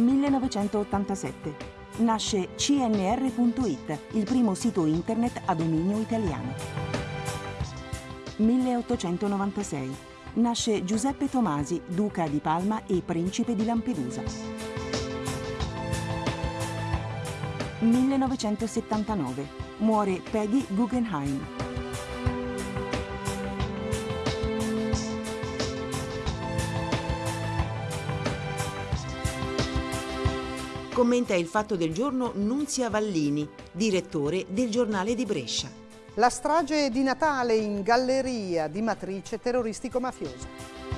1987. Nasce CNR.it, il primo sito internet a dominio italiano. 1896. Nasce Giuseppe Tomasi, duca di Palma e principe di Lampedusa. 1979. Muore Peggy Guggenheim. Commenta il fatto del giorno Nunzia Vallini, direttore del giornale di Brescia. La strage di Natale in galleria di matrice terroristico-mafiosa.